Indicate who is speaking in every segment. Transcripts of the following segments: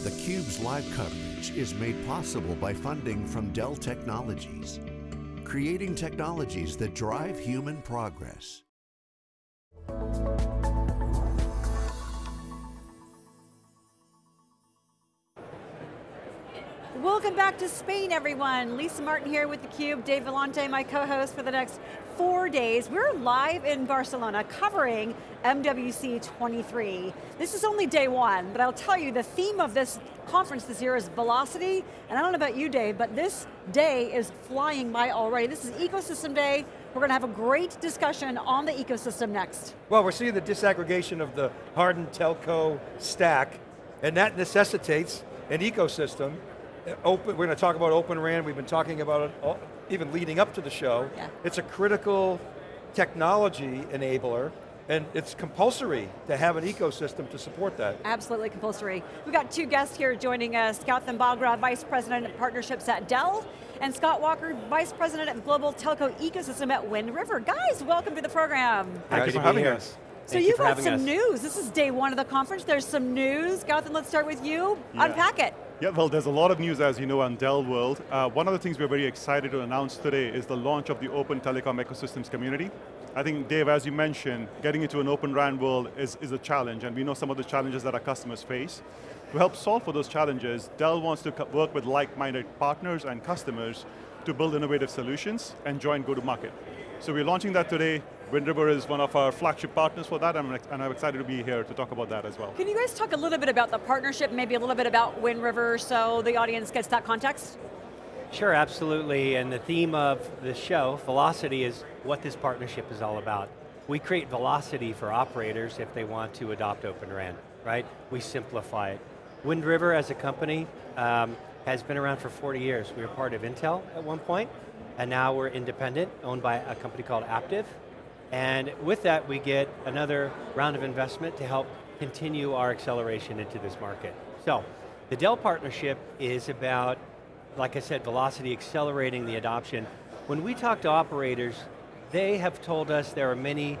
Speaker 1: theCUBE's live coverage is made possible by funding from Dell Technologies, creating technologies that drive human progress.
Speaker 2: Welcome back to Spain, everyone. Lisa Martin here with theCUBE, Dave Vellante, my co-host for the next four days. We're live in Barcelona covering MWC 23. This is only day one, but I'll tell you the theme of this conference this year is velocity, and I don't know about you, Dave, but this day is flying by already. This is Ecosystem Day. We're going to have a great discussion on the ecosystem next.
Speaker 3: Well, we're seeing the disaggregation of the hardened telco stack, and that necessitates an ecosystem open, we're going to talk about Open RAN, we've been talking about it all, even leading up to the show.
Speaker 2: Yeah.
Speaker 3: It's a critical technology enabler, and it's compulsory to have an ecosystem to support that.
Speaker 2: Absolutely compulsory. We've got two guests here joining us, Gautam Bagra, Vice President of Partnerships at Dell, and Scott Walker, Vice President of Global Telco Ecosystem at Wind River. Guys, welcome to the program.
Speaker 3: Thank you for having us.
Speaker 2: So you've got some us. news. This is day one of the conference. There's some news. Gautam, let's start with you. Yeah. Unpack it.
Speaker 4: Yeah, well, there's a lot of news, as you know, on Dell World. Uh, one of the things we're very excited to announce today is the launch of the Open Telecom Ecosystems community. I think, Dave, as you mentioned, getting into an Open RAN world is, is a challenge, and we know some of the challenges that our customers face. To help solve for those challenges, Dell wants to work with like-minded partners and customers to build innovative solutions and join go-to-market. So we're launching that today. Wind River is one of our flagship partners for that, and I'm excited to be here to talk about that as well.
Speaker 2: Can you guys talk a little bit about the partnership, maybe a little bit about Wind River, so the audience gets that context?
Speaker 5: Sure, absolutely, and the theme of the show, Velocity, is what this partnership is all about. We create velocity for operators if they want to adopt Open RAN, right? We simplify it. Wind River as a company um, has been around for 40 years. We were part of Intel at one point, and now we're independent, owned by a company called Aptiv, and with that, we get another round of investment to help continue our acceleration into this market. So, the Dell partnership is about, like I said, velocity, accelerating the adoption. When we talk to operators, they have told us there are many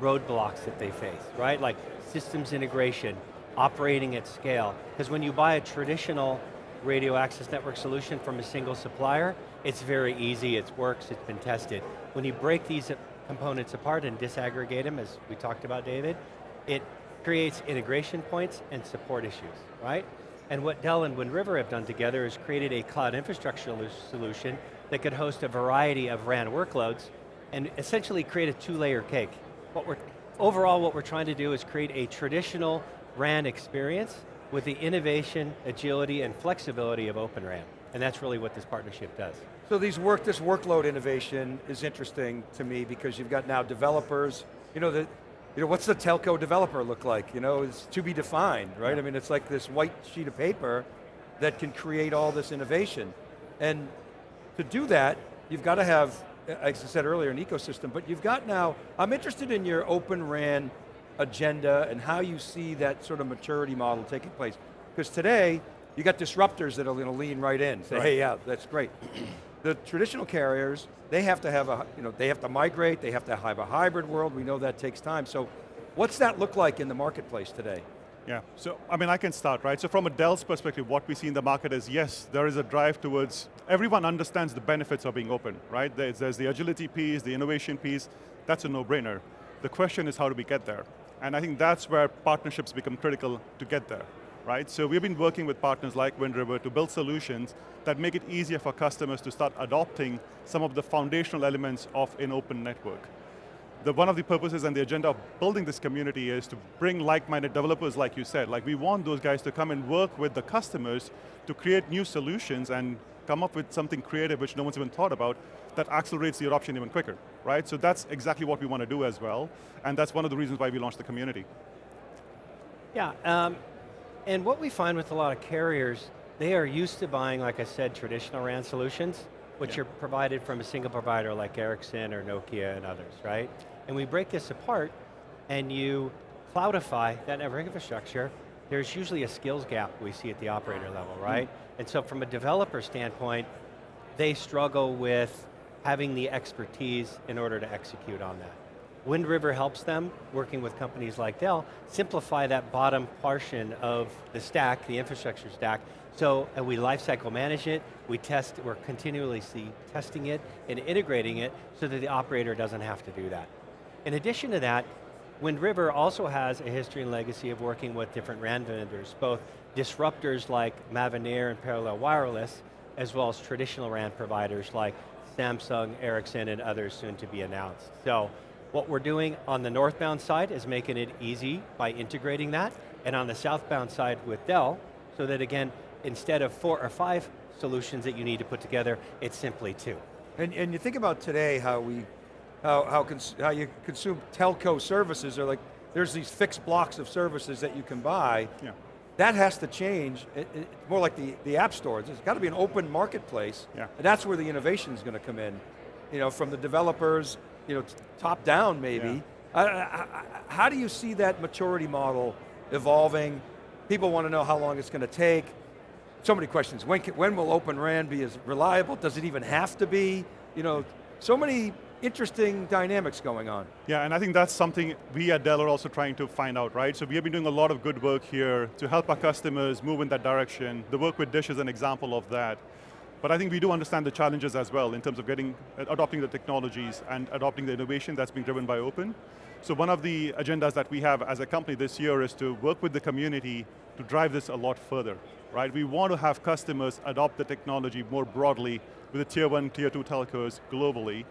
Speaker 5: roadblocks that they face, right? Like systems integration, operating at scale. Because when you buy a traditional radio access network solution from a single supplier, it's very easy, it works, it's been tested. When you break these components apart and disaggregate them, as we talked about, David, it creates integration points and support issues, right? And what Dell and Wind River have done together is created a cloud infrastructure solution that could host a variety of RAN workloads and essentially create a two-layer cake. What we're, overall, what we're trying to do is create a traditional RAN experience with the innovation, agility, and flexibility of Open RAN. And that's really what this partnership does.
Speaker 3: So these work, this workload innovation is interesting to me because you've got now developers, you know, the, you know, what's the telco developer look like? You know, it's to be defined, right? Yeah. I mean, it's like this white sheet of paper that can create all this innovation. And to do that, you've got to have, as I said earlier, an ecosystem, but you've got now, I'm interested in your Open RAN agenda and how you see that sort of maturity model taking place. Because today, you got disruptors that are going to lean right in, say, right. hey, yeah, that's great. the traditional carriers, they have to have a, you know, they have to migrate, they have to have a hybrid world, we know that takes time. So what's that look like in the marketplace today?
Speaker 4: Yeah, so I mean, I can start, right? So from a Dell's perspective, what we see in the market is, yes, there is a drive towards, everyone understands the benefits of being open, right? There's, there's the agility piece, the innovation piece, that's a no-brainer. The question is how do we get there? And I think that's where partnerships become critical to get there right? So we've been working with partners like Wind River to build solutions that make it easier for customers to start adopting some of the foundational elements of an open network. The, one of the purposes and the agenda of building this community is to bring like-minded developers, like you said. Like we want those guys to come and work with the customers to create new solutions and come up with something creative which no one's even thought about that accelerates the adoption even quicker, right? So that's exactly what we want to do as well, and that's one of the reasons why we launched the community.
Speaker 5: Yeah, um, and what we find with a lot of carriers, they are used to buying, like I said, traditional RAN solutions, which yeah. are provided from a single provider like Ericsson or Nokia and others, right? And we break this apart, and you cloudify that network infrastructure, there's usually a skills gap we see at the operator level, hmm. right? Mm. And so from a developer standpoint, they struggle with having the expertise in order to execute on that. Wind River helps them, working with companies like Dell, simplify that bottom portion of the stack, the infrastructure stack, so we lifecycle manage it, we test, we're continually testing it and integrating it so that the operator doesn't have to do that. In addition to that, Wind River also has a history and legacy of working with different RAN vendors, both disruptors like Mavenir and Parallel Wireless, as well as traditional RAN providers like Samsung, Ericsson, and others soon to be announced. So, what we're doing on the northbound side is making it easy by integrating that, and on the southbound side with Dell, so that again, instead of four or five solutions that you need to put together, it's simply two.
Speaker 3: And, and you think about today how we, how, how, how you consume telco services, or like, there's these fixed blocks of services that you can buy. Yeah. That has to change, it, it, more like the, the app stores. It's got to be an open marketplace, yeah. and that's where the innovation is going to come in. You know, from the developers, you know, top down maybe. Yeah. Uh, how do you see that maturity model evolving? People want to know how long it's going to take so many questions. When, can, when will Open RAN be as reliable? Does it even have to be? You know, so many interesting dynamics going on.
Speaker 4: Yeah, and I think that's something we at Dell are also trying to find out, right? So we have been doing a lot of good work here to help our customers move in that direction. The work with Dish is an example of that. But I think we do understand the challenges as well in terms of getting, uh, adopting the technologies and adopting the innovation that's being driven by open. So one of the agendas that we have as a company this year is to work with the community to drive this a lot further right? We want to have customers adopt the technology more broadly with the tier one, tier two telcos globally.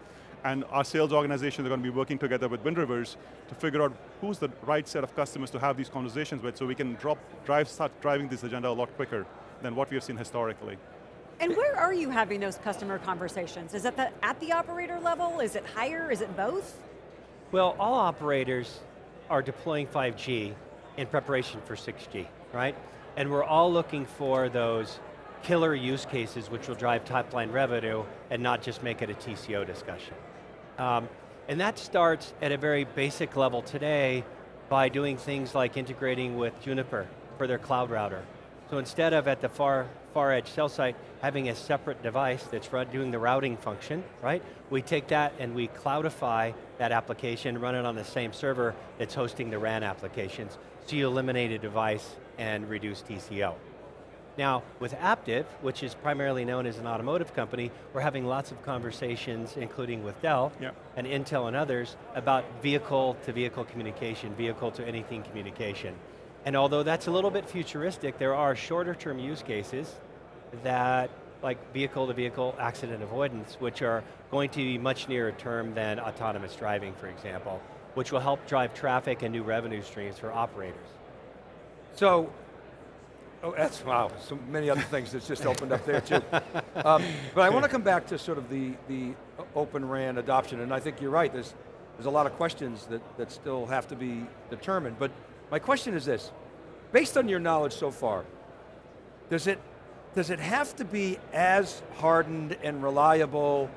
Speaker 4: And our sales organizations are going to be working together with Wind Rivers to figure out who's the right set of customers to have these conversations with so we can drop, drive, start driving this agenda a lot quicker than what we have seen historically.
Speaker 2: And where are you having those customer conversations? Is it the, at the operator level? Is it higher? Is it both?
Speaker 5: Well, all operators are deploying 5G in preparation for 6G, right? And we're all looking for those killer use cases which will drive top line revenue and not just make it a TCO discussion. Um, and that starts at a very basic level today by doing things like integrating with Juniper for their cloud router. So instead of at the far, far edge cell site having a separate device that's doing the routing function, right? We take that and we cloudify that application, run it on the same server that's hosting the RAN applications. So you eliminate a device and reduce TCO. Now, with Aptiv, which is primarily known as an automotive company, we're having lots of conversations, including with Dell yep. and Intel and others, about vehicle to vehicle communication, vehicle to anything communication. And although that's a little bit futuristic, there are shorter term use cases that, like vehicle to vehicle accident avoidance, which are going to be much nearer term than autonomous driving, for example, which will help drive traffic and new revenue streams for operators.
Speaker 3: So, oh, that's, wow, so many other things that's just opened up there too. Um, but I want to come back to sort of the, the open RAN adoption, and I think you're right, there's, there's a lot of questions that, that still have to be determined, but my question is this, based on your knowledge so far, does it, does it have to be as hardened and reliable,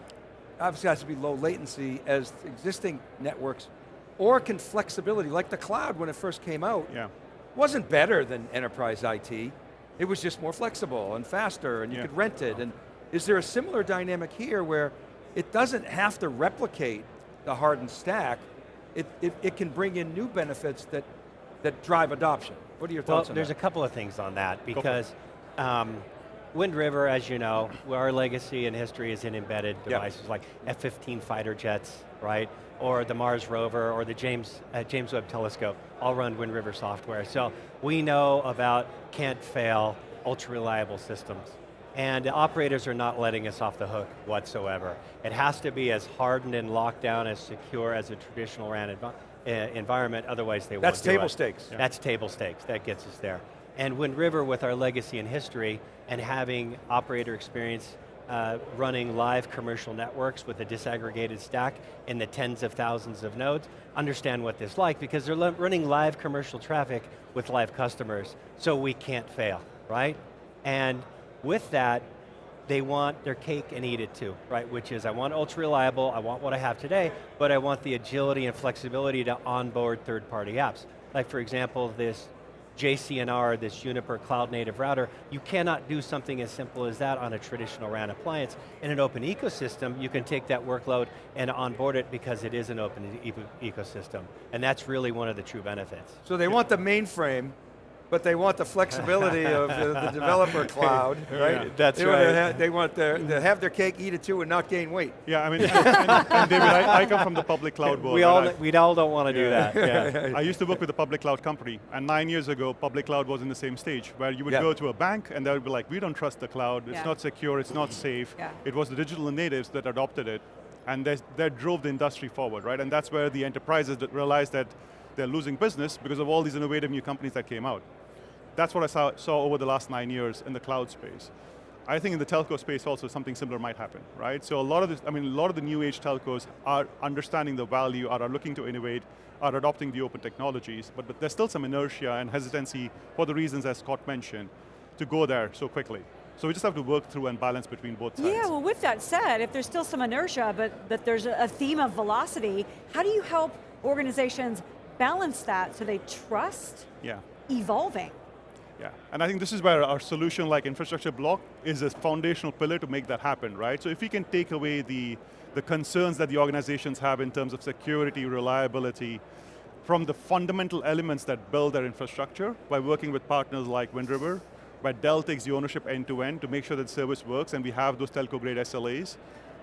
Speaker 3: obviously it has to be low latency as existing networks, or can flexibility, like the cloud when it first came out, yeah wasn't better than enterprise IT. It was just more flexible and faster and you yeah. could rent it. And is there a similar dynamic here where it doesn't have to replicate the hardened stack, it, it, it can bring in new benefits that, that drive adoption. What are your thoughts
Speaker 5: well, there's
Speaker 3: that?
Speaker 5: a couple of things on that because um, Wind River, as you know, our legacy and history is in embedded devices yep. like F-15 fighter jets, right? Or the Mars rover, or the James, uh, James Webb Telescope, all run Wind River software. So we know about can't fail, ultra reliable systems. And the operators are not letting us off the hook whatsoever. It has to be as hardened and locked down, as secure as a traditional RAN env uh, environment, otherwise they
Speaker 3: That's
Speaker 5: won't
Speaker 3: table stakes.
Speaker 5: Yeah. That's table stakes, that gets us there. And Wind River, with our legacy and history, and having operator experience uh, running live commercial networks with a disaggregated stack in the tens of thousands of nodes, understand what this like because they're running live commercial traffic with live customers, so we can't fail, right? And with that, they want their cake and eat it too, right? Which is, I want ultra reliable, I want what I have today, but I want the agility and flexibility to onboard third party apps. Like for example, this JCNR, this Juniper cloud native router, you cannot do something as simple as that on a traditional RAN appliance. In an open ecosystem, you can take that workload and onboard it because it is an open e ecosystem. And that's really one of the true benefits.
Speaker 3: So they want the mainframe, but they want the flexibility of the, the, developer cloud, right?
Speaker 5: Yeah, that's
Speaker 3: they
Speaker 5: right.
Speaker 3: Want have, they want their, to have their cake, eat it too, and not gain weight.
Speaker 4: Yeah, I mean, and, and, and David, I, I, come from the public cloud world.
Speaker 5: We all,
Speaker 4: I,
Speaker 5: we all don't want to do that. Yeah.
Speaker 4: I used to work with a public cloud company, and nine years ago, public cloud was in the same stage, where you would
Speaker 3: yeah.
Speaker 4: go to a bank, and they would be like, we don't trust the cloud, it's
Speaker 2: yeah.
Speaker 4: not secure, it's not safe.
Speaker 2: Yeah.
Speaker 4: It was the digital natives that adopted it, and that drove the industry forward, right? And that's where the enterprises that realized that they're losing business because of all these innovative new companies that came out. That's what I saw, saw, over the last nine years in the cloud space. I think in the telco space also something similar might happen, right? So a lot of this, I mean, a lot of the new age telcos are understanding the value, are, are looking to innovate, are adopting the open technologies, but, but there's still some inertia and hesitancy for the reasons as Scott mentioned, to go there so quickly. So we just have to work through and balance between both sides.
Speaker 2: Yeah, well with that said, if there's still some inertia, but, but there's a theme of velocity, how do you help organizations balance that so they trust
Speaker 4: yeah.
Speaker 2: evolving?
Speaker 4: Yeah, and I think this is where our solution like infrastructure block is a foundational pillar to make that happen, right? So if we can take away the, the concerns that the organizations have in terms of security, reliability, from the fundamental elements that build their infrastructure by working with partners like Wind River, where Dell takes the ownership end to end to make sure that service works and we have those telco grade SLAs,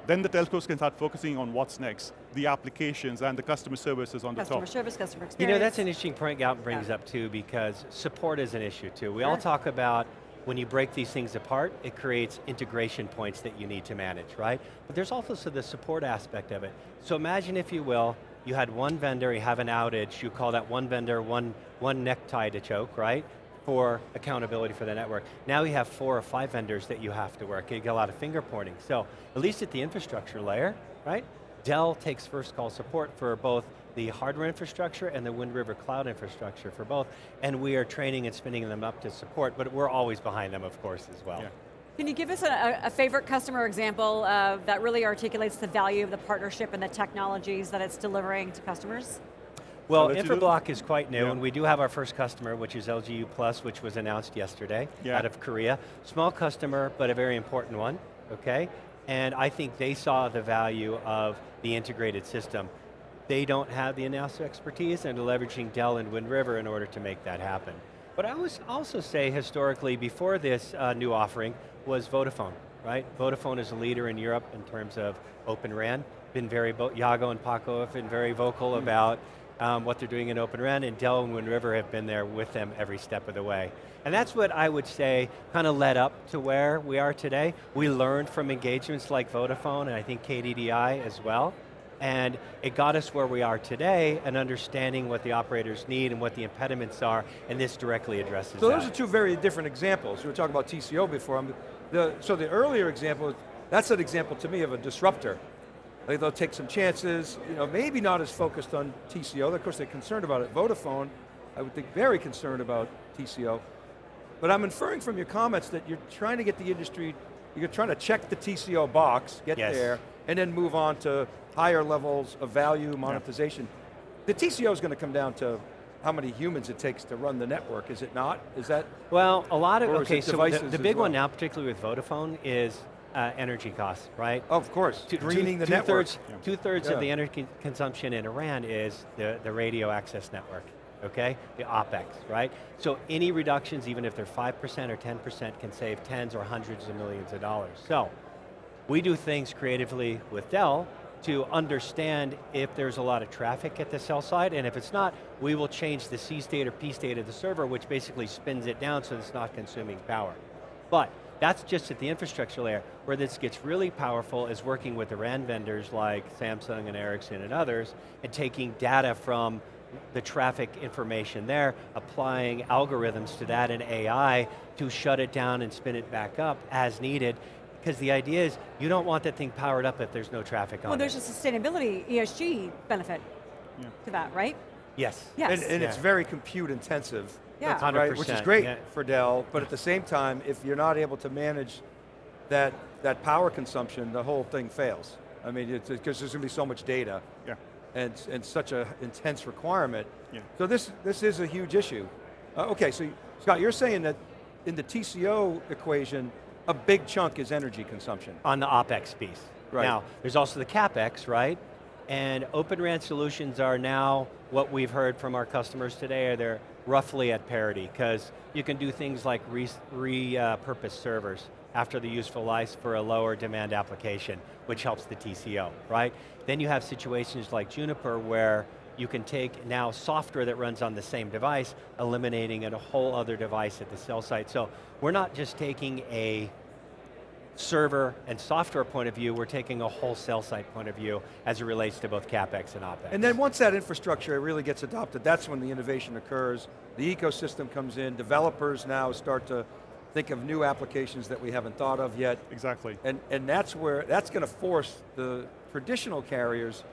Speaker 4: then the telcos can start focusing on what's next, the applications and the customer services on
Speaker 2: customer
Speaker 4: the top.
Speaker 2: Customer service, customer experience.
Speaker 5: You know, that's an interesting point Gautam brings yeah. up too, because support is an issue too. We sure. all talk about when you break these things apart, it creates integration points that you need to manage, right? But there's also the support aspect of it. So imagine, if you will, you had one vendor, you have an outage, you call that one vendor, one, one necktie to choke, right? For accountability for the network. Now you have four or five vendors that you have to work. You get a lot of finger pointing. So at least at the infrastructure layer, right? Dell takes first call support for both the hardware infrastructure and the Wind River cloud infrastructure for both, and we are training and spinning them up to support, but we're always behind them, of course, as well. Yeah.
Speaker 2: Can you give us a, a favorite customer example uh, that really articulates the value of the partnership and the technologies that it's delivering to customers?
Speaker 5: Well, Infrablock is quite new,
Speaker 4: yeah.
Speaker 5: and we do have our first customer, which is LGU Plus, which was announced yesterday
Speaker 4: yeah.
Speaker 5: out of Korea. Small customer, but a very important one, okay? And I think they saw the value of the integrated system. They don't have the in-house expertise, and leveraging Dell and Wind River in order to make that happen. But I would also say, historically, before this uh, new offering, was Vodafone, right? Vodafone is a leader in Europe in terms of Open RAN. Been very, Yago and Paco have been very vocal mm. about um, what they're doing in Open RAN, and Dell and Wind River have been there with them every step of the way. And that's what I would say kind of led up to where we are today. We learned from engagements like Vodafone, and I think KDDI as well, and it got us where we are today and understanding what the operators need and what the impediments are, and this directly addresses
Speaker 3: so
Speaker 5: that.
Speaker 3: those are two very different examples. You were talking about TCO before. The, so the earlier example, that's an example to me of a disruptor. Like they'll take some chances, you know, maybe not as focused on TCO. Of course, they're concerned about it. Vodafone, I would think very concerned about TCO. But I'm inferring from your comments that you're trying to get the industry, you're trying to check the TCO box, get
Speaker 5: yes.
Speaker 3: there, and then move on to higher levels of value monetization. The TCO is going to come down to how many humans it takes to run the network, is it not? Is that?
Speaker 5: Well, a lot of, okay, so the, the big
Speaker 3: well?
Speaker 5: one now, particularly with Vodafone, is uh, energy costs, right?
Speaker 3: Of course,
Speaker 5: two,
Speaker 3: greening
Speaker 5: two,
Speaker 3: the
Speaker 5: two
Speaker 3: network.
Speaker 5: Thirds, yeah. Two thirds
Speaker 3: yeah.
Speaker 5: of the energy consumption in RAN is the, the radio access network, okay? The OpEx, right? So any reductions, even if they're 5% or 10%, can save tens or hundreds of millions of dollars. So, we do things creatively with Dell to understand if there's a lot of traffic at the cell side, and if it's not, we will change the C state or P state of the server, which basically spins it down so it's not consuming power. But that's just at the infrastructure layer. Where this gets really powerful is working with the RAN vendors like Samsung and Ericsson and others, and taking data from the traffic information there, applying algorithms to that and AI to shut it down and spin it back up as needed, because the idea is you don't want that thing powered up if there's no traffic
Speaker 2: well,
Speaker 5: on
Speaker 2: it. Well, there's a sustainability, ESG benefit yeah. to that, right?
Speaker 5: Yes.
Speaker 2: yes.
Speaker 3: And, and
Speaker 5: yeah.
Speaker 3: it's very compute intensive.
Speaker 2: Yeah.
Speaker 3: Right, which is great
Speaker 5: yeah.
Speaker 3: for Dell, but at the same time, if you're not able to manage that, that power consumption, the whole thing fails. I mean, because there's going to be so much data.
Speaker 4: Yeah.
Speaker 3: And, and such an intense requirement.
Speaker 4: Yeah.
Speaker 3: So this, this is a huge issue. Uh, okay, so Scott, you're saying that in the TCO equation, a big chunk is energy consumption.
Speaker 5: On the OpEx piece.
Speaker 3: Right.
Speaker 5: Now, there's also the CapEx, right? And Open RAN solutions are now, what we've heard from our customers today, are they're roughly at parity, because you can do things like repurpose re, servers after the useful life for a lower demand application, which helps the TCO, right? Then you have situations like Juniper where you can take now software that runs on the same device, eliminating a whole other device at the cell site. So we're not just taking a server and software point of view, we're taking a whole cell site point of view as it relates to both CapEx and OpEx.
Speaker 3: And then once that infrastructure really gets adopted, that's when the innovation occurs, the ecosystem comes in, developers now start to think of new applications that we haven't thought of yet.
Speaker 4: Exactly.
Speaker 3: And, and that's where, that's going to force the traditional carriers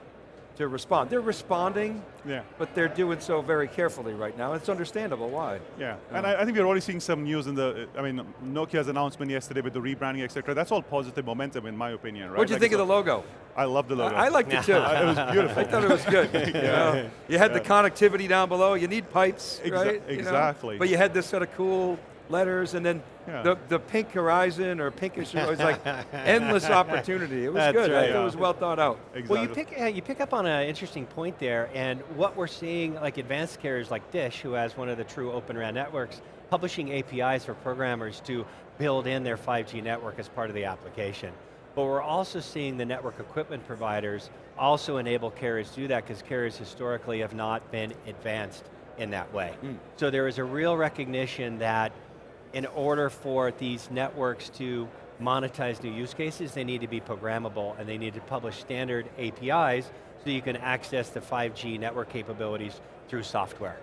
Speaker 3: to respond. They're responding,
Speaker 4: yeah.
Speaker 3: but they're doing so very carefully right now. It's understandable why.
Speaker 4: Yeah, yeah. and I, I, think we're already seeing some news in the, I mean, Nokia's announcement yesterday with the rebranding, etc. That's all positive momentum in my opinion, right?
Speaker 3: What do you like think of the logo?
Speaker 4: I love the logo.
Speaker 3: I, I liked it too.
Speaker 4: it was beautiful.
Speaker 3: I thought it was good. You, know? you had yeah. the connectivity down below, you need pipes,
Speaker 4: Exa
Speaker 3: right?
Speaker 4: Exactly.
Speaker 3: You know? But you had this sort of cool letters, and then yeah. the, the pink horizon or pinkish, it was like endless opportunity. It was
Speaker 5: That's
Speaker 3: good,
Speaker 5: right.
Speaker 3: it was well thought out.
Speaker 5: Exactly. Well, you pick, uh, you pick up on an interesting point there, and what we're seeing, like advanced carriers like Dish, who has one of the true Open RAN networks, publishing APIs for programmers to build in their 5G network as part of the application. But we're also seeing the network equipment providers also enable carriers to do that because carriers historically have not been advanced in that way. Mm. So there is a real recognition that in order for these networks to monetize new use cases, they need to be programmable and they need to publish standard APIs so you can access the 5G network capabilities through software.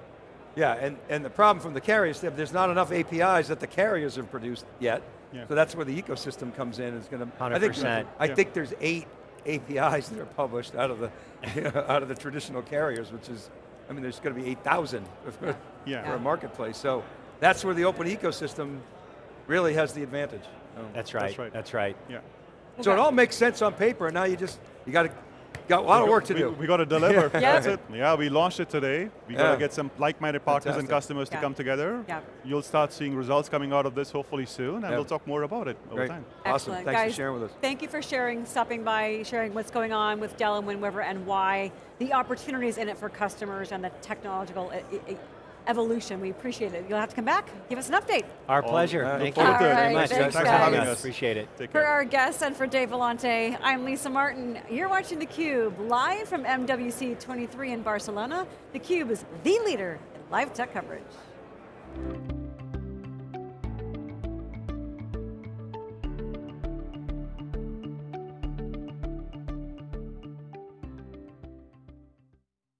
Speaker 3: Yeah, and, and the problem from the carriers, there's not enough APIs that the carriers have produced yet. Yeah. So that's where the ecosystem comes in. It's going to.
Speaker 5: 100%.
Speaker 3: I think, I think there's eight APIs that are published out of the you know, out of the traditional carriers, which is, I mean, there's going to be 8,000
Speaker 4: yeah.
Speaker 3: for a marketplace. So that's where the open ecosystem really has the advantage.
Speaker 5: That's right. That's right. That's right.
Speaker 4: Yeah.
Speaker 3: So it all makes sense on paper, and now you just you got to got a lot of work to
Speaker 4: we,
Speaker 3: do.
Speaker 4: We got to deliver.
Speaker 2: yeah.
Speaker 4: That's it. Yeah, we launched it today. We got to get some like-minded partners
Speaker 3: Fantastic.
Speaker 4: and customers
Speaker 2: yeah.
Speaker 4: to come together.
Speaker 2: Yeah.
Speaker 4: You'll start seeing results coming out of this hopefully soon, and we'll talk more about it over
Speaker 3: Great.
Speaker 4: time.
Speaker 3: Awesome.
Speaker 2: Excellent.
Speaker 3: Thanks
Speaker 2: Guys,
Speaker 3: for sharing with us.
Speaker 2: Thank you for sharing, stopping by, sharing what's going on with Dell and Wind River and why the opportunities in it for customers and the technological evolution. We appreciate it. You'll have to come back, give us an update.
Speaker 5: Our pleasure.
Speaker 3: Uh,
Speaker 5: Thank
Speaker 2: you
Speaker 5: very
Speaker 2: much.
Speaker 5: Thanks,
Speaker 2: Thanks for
Speaker 5: having
Speaker 2: us.
Speaker 5: us. Appreciate it.
Speaker 4: Take
Speaker 2: For
Speaker 4: care.
Speaker 2: our guests and for Dave Vellante, I'm Lisa Martin. You're watching theCUBE, live from MWC 23 in Barcelona. theCUBE is the leader in live tech coverage.